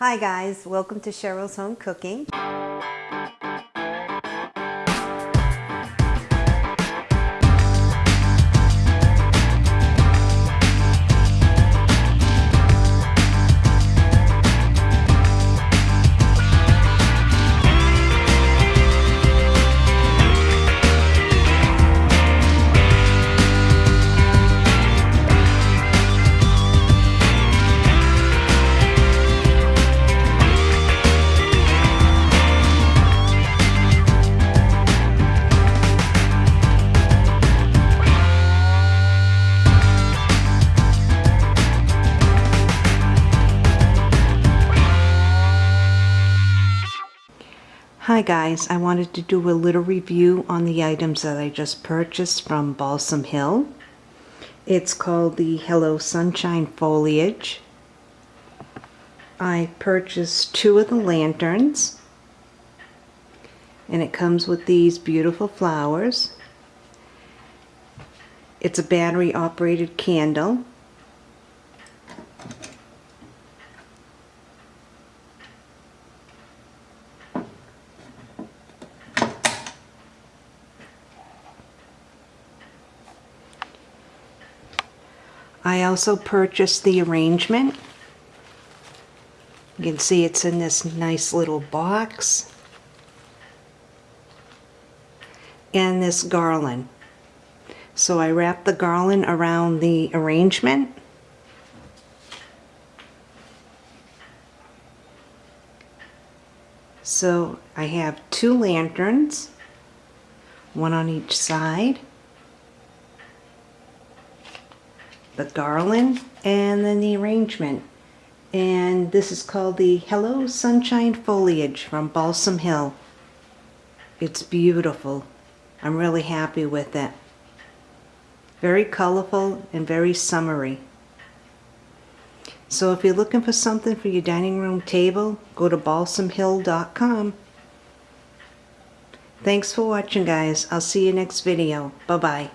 Hi guys, welcome to Cheryl's Home Cooking. Hi guys, I wanted to do a little review on the items that I just purchased from Balsam Hill. It's called the Hello Sunshine Foliage. I purchased two of the lanterns and it comes with these beautiful flowers. It's a battery operated candle I also purchased the arrangement. You can see it's in this nice little box. And this garland. So I wrapped the garland around the arrangement. So I have two lanterns, one on each side. The garland and then the arrangement. And this is called the Hello Sunshine Foliage from Balsam Hill. It's beautiful. I'm really happy with it. Very colorful and very summery. So if you're looking for something for your dining room table, go to balsamhill.com. Thanks for watching guys. I'll see you next video. Bye-bye.